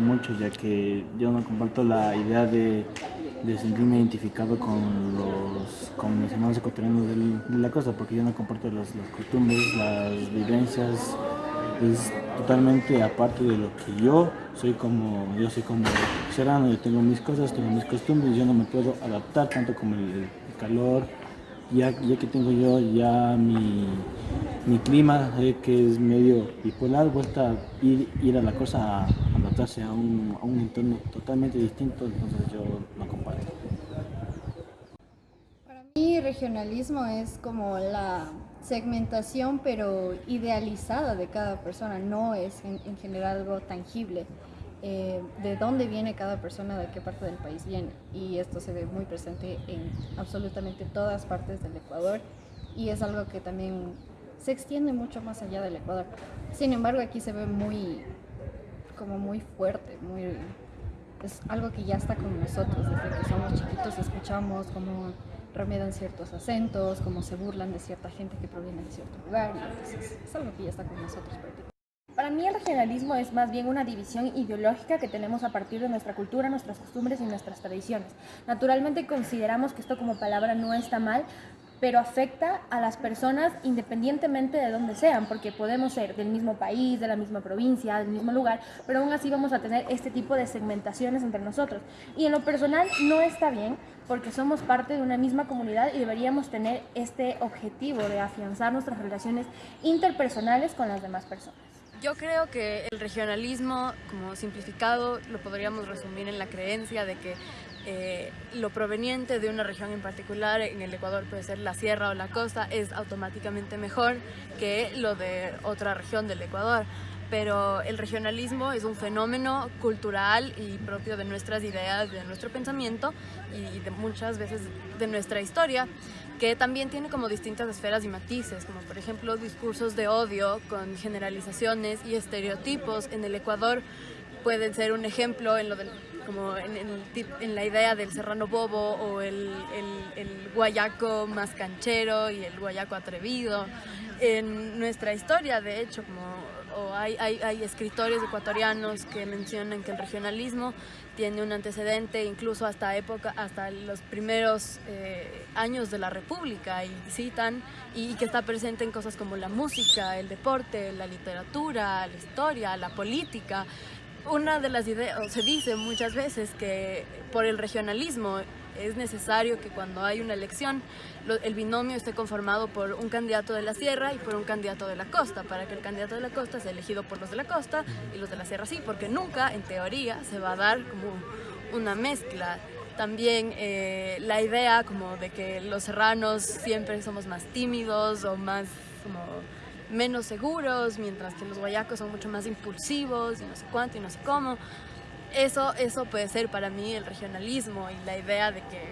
mucho, ya que yo no comparto la idea de, sentirme identificado con los con mis hermanos ecuatorianos de la costa, porque yo no comparto las, costumbres, las vivencias, es totalmente aparte de lo que yo soy como yo soy como serrano, yo tengo mis cosas, tengo mis costumbres, yo no me puedo adaptar tanto como el, el calor, ya, ya que tengo yo ya mi mi clima, eh, que es medio bipolar, vuelta ir, ir a la cosa a adaptarse a un, a un entorno totalmente distinto, entonces yo no comparto. Para mí regionalismo es como la segmentación pero idealizada de cada persona, no es en, en general algo tangible. Eh, de dónde viene cada persona, de qué parte del país viene. Y esto se ve muy presente en absolutamente todas partes del Ecuador y es algo que también se extiende mucho más allá del Ecuador. Sin embargo, aquí se ve muy, como muy fuerte, muy, es algo que ya está con nosotros. Desde que somos chiquitos escuchamos cómo remedan ciertos acentos, cómo se burlan de cierta gente que proviene de cierto lugar. Y entonces, es algo que ya está con nosotros prácticamente. Para mí el regionalismo es más bien una división ideológica que tenemos a partir de nuestra cultura, nuestras costumbres y nuestras tradiciones. Naturalmente consideramos que esto como palabra no está mal, pero afecta a las personas independientemente de dónde sean, porque podemos ser del mismo país, de la misma provincia, del mismo lugar, pero aún así vamos a tener este tipo de segmentaciones entre nosotros. Y en lo personal no está bien, porque somos parte de una misma comunidad y deberíamos tener este objetivo de afianzar nuestras relaciones interpersonales con las demás personas. Yo creo que el regionalismo, como simplificado, lo podríamos resumir en la creencia de que eh, lo proveniente de una región en particular, en el Ecuador puede ser la sierra o la costa, es automáticamente mejor que lo de otra región del Ecuador. Pero el regionalismo es un fenómeno cultural y propio de nuestras ideas, de nuestro pensamiento y de muchas veces de nuestra historia que también tiene como distintas esferas y matices, como por ejemplo discursos de odio con generalizaciones y estereotipos. En el Ecuador pueden ser un ejemplo en, lo del, como en, en, en la idea del serrano bobo o el, el, el guayaco más canchero y el guayaco atrevido. En nuestra historia, de hecho, como o hay, hay, hay, escritores ecuatorianos que mencionan que el regionalismo tiene un antecedente incluso hasta época, hasta los primeros eh, años de la República y citan y, y, que está presente en cosas como la música, el deporte, la literatura, la historia, la política. Una de las ideas, se dice muchas veces que por el regionalismo es necesario que cuando hay una elección el binomio esté conformado por un candidato de la sierra y por un candidato de la costa, para que el candidato de la costa sea elegido por los de la costa y los de la sierra sí, porque nunca, en teoría, se va a dar como una mezcla. También eh, la idea como de que los serranos siempre somos más tímidos o más como menos seguros, mientras que los guayacos son mucho más impulsivos y no sé cuánto y no sé cómo. Eso, eso puede ser para mí el regionalismo y la idea de que,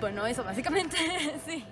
bueno, eso básicamente, sí.